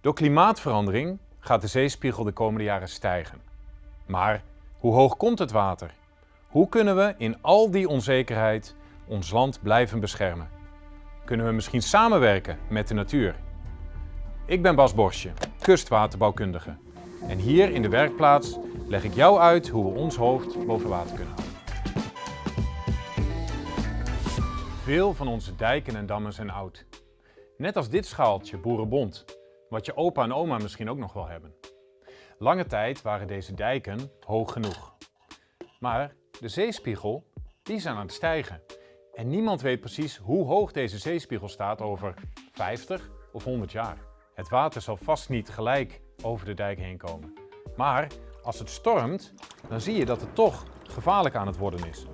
Door klimaatverandering gaat de zeespiegel de komende jaren stijgen. Maar hoe hoog komt het water? Hoe kunnen we in al die onzekerheid ons land blijven beschermen? Kunnen we misschien samenwerken met de natuur? Ik ben Bas Borsje, kustwaterbouwkundige. En hier in de werkplaats leg ik jou uit hoe we ons hoofd boven water kunnen houden. Veel van onze dijken en dammen zijn oud. Net als dit schaaltje Boerenbond, wat je opa en oma misschien ook nog wel hebben. Lange tijd waren deze dijken hoog genoeg. Maar de zeespiegel, die is aan het stijgen. En niemand weet precies hoe hoog deze zeespiegel staat over 50 of 100 jaar. Het water zal vast niet gelijk over de dijk heen komen. Maar als het stormt, dan zie je dat het toch gevaarlijk aan het worden is.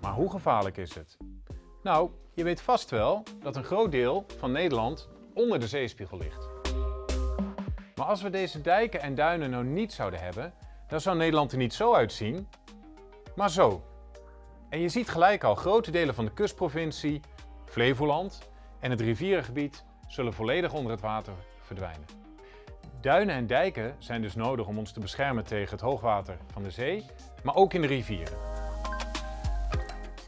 Maar hoe gevaarlijk is het? Nou, je weet vast wel dat een groot deel van Nederland onder de zeespiegel ligt. Maar als we deze dijken en duinen nou niet zouden hebben, dan zou Nederland er niet zo uitzien, maar zo. En je ziet gelijk al, grote delen van de kustprovincie, Flevoland en het rivierengebied zullen volledig onder het water verdwijnen. Duinen en dijken zijn dus nodig om ons te beschermen tegen het hoogwater van de zee, maar ook in de rivieren.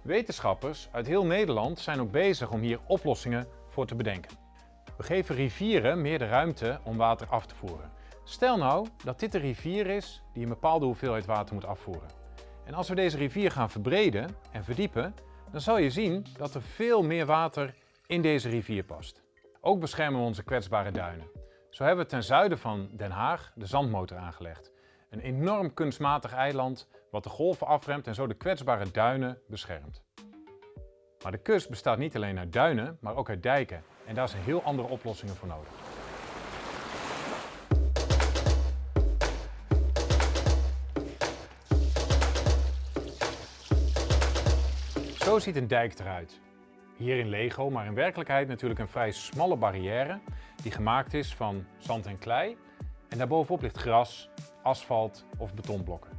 Wetenschappers uit heel Nederland zijn ook bezig om hier oplossingen voor te bedenken. We geven rivieren meer de ruimte om water af te voeren. Stel nou dat dit een rivier is die een bepaalde hoeveelheid water moet afvoeren. En als we deze rivier gaan verbreden en verdiepen, dan zal je zien dat er veel meer water in deze rivier past. Ook beschermen we onze kwetsbare duinen. Zo hebben we ten zuiden van Den Haag de zandmotor aangelegd. Een enorm kunstmatig eiland wat de golven afremt en zo de kwetsbare duinen beschermt. Maar de kust bestaat niet alleen uit duinen, maar ook uit dijken. En daar zijn heel andere oplossingen voor nodig. Zo ziet een dijk eruit. Hier in Lego, maar in werkelijkheid natuurlijk een vrij smalle barrière die gemaakt is van zand en klei. En daarbovenop ligt gras, asfalt of betonblokken.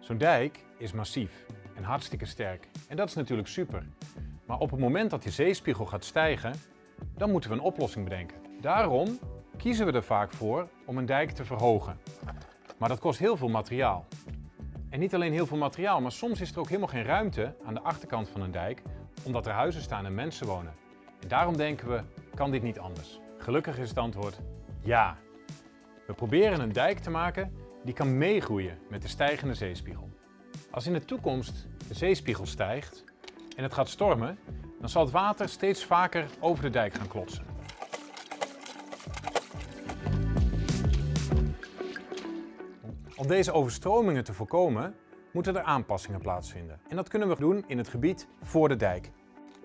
Zo'n dijk is massief en hartstikke sterk. En dat is natuurlijk super. Maar op het moment dat de zeespiegel gaat stijgen, dan moeten we een oplossing bedenken. Daarom kiezen we er vaak voor om een dijk te verhogen. Maar dat kost heel veel materiaal. En niet alleen heel veel materiaal, maar soms is er ook helemaal geen ruimte aan de achterkant van een dijk, omdat er huizen staan en mensen wonen. En daarom denken we, kan dit niet anders? Gelukkig is het antwoord ja. We proberen een dijk te maken die kan meegroeien met de stijgende zeespiegel. Als in de toekomst de zeespiegel stijgt en het gaat stormen, dan zal het water steeds vaker over de dijk gaan klotsen. Om deze overstromingen te voorkomen, moeten er aanpassingen plaatsvinden. En dat kunnen we doen in het gebied voor de dijk.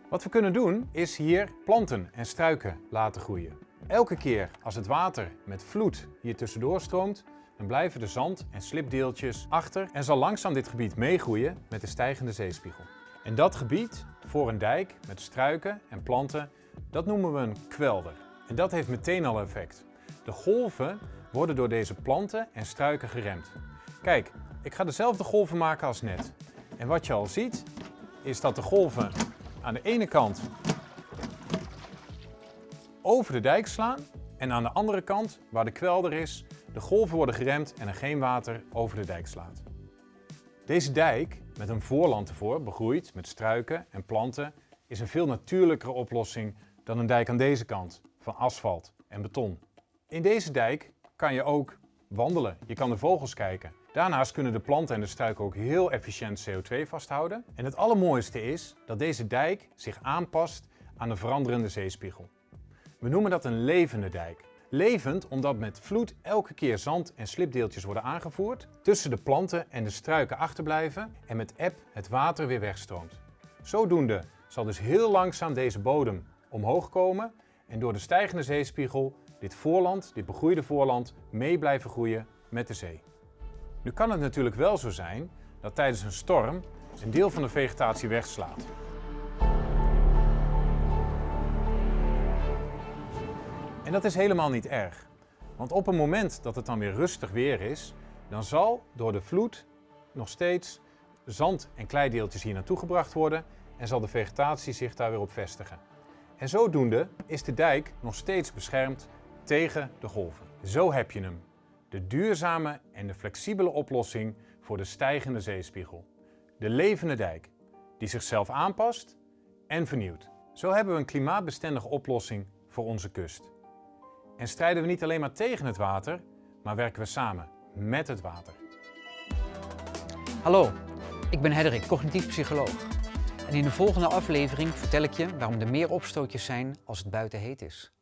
Wat we kunnen doen, is hier planten en struiken laten groeien. Elke keer als het water met vloed hier tussendoor stroomt, dan blijven de zand- en slipdeeltjes achter en zal langzaam dit gebied meegroeien met de stijgende zeespiegel. En dat gebied, voor een dijk met struiken en planten, dat noemen we een kwelder. En dat heeft meteen al effect. De golven worden door deze planten en struiken geremd. Kijk, ik ga dezelfde golven maken als net. En wat je al ziet, is dat de golven aan de ene kant over de dijk slaan en aan de andere kant, waar de kwelder is, de golven worden geremd en er geen water over de dijk slaat. Deze dijk, met een voorland ervoor, begroeid met struiken en planten, is een veel natuurlijkere oplossing dan een dijk aan deze kant, van asfalt en beton. In deze dijk kan je ook wandelen, je kan de vogels kijken. Daarnaast kunnen de planten en de struiken ook heel efficiënt CO2 vasthouden. En het allermooiste is dat deze dijk zich aanpast aan de veranderende zeespiegel. We noemen dat een levende dijk. Levend omdat met vloed elke keer zand en slipdeeltjes worden aangevoerd, tussen de planten en de struiken achterblijven en met eb het water weer wegstroomt. Zodoende zal dus heel langzaam deze bodem omhoog komen en door de stijgende zeespiegel dit voorland, dit begroeide voorland, mee blijven groeien met de zee. Nu kan het natuurlijk wel zo zijn dat tijdens een storm een deel van de vegetatie wegslaat. En dat is helemaal niet erg. Want op het moment dat het dan weer rustig weer is, dan zal door de vloed nog steeds zand- en kleideeltjes hier naartoe gebracht worden en zal de vegetatie zich daar weer op vestigen. En zodoende is de dijk nog steeds beschermd tegen de golven. Zo heb je hem. De duurzame en de flexibele oplossing voor de stijgende zeespiegel. De levende dijk, die zichzelf aanpast en vernieuwt. Zo hebben we een klimaatbestendige oplossing voor onze kust. En strijden we niet alleen maar tegen het water, maar werken we samen met het water. Hallo, ik ben Hedderik, cognitief psycholoog. En in de volgende aflevering vertel ik je waarom er meer opstootjes zijn als het buiten heet is.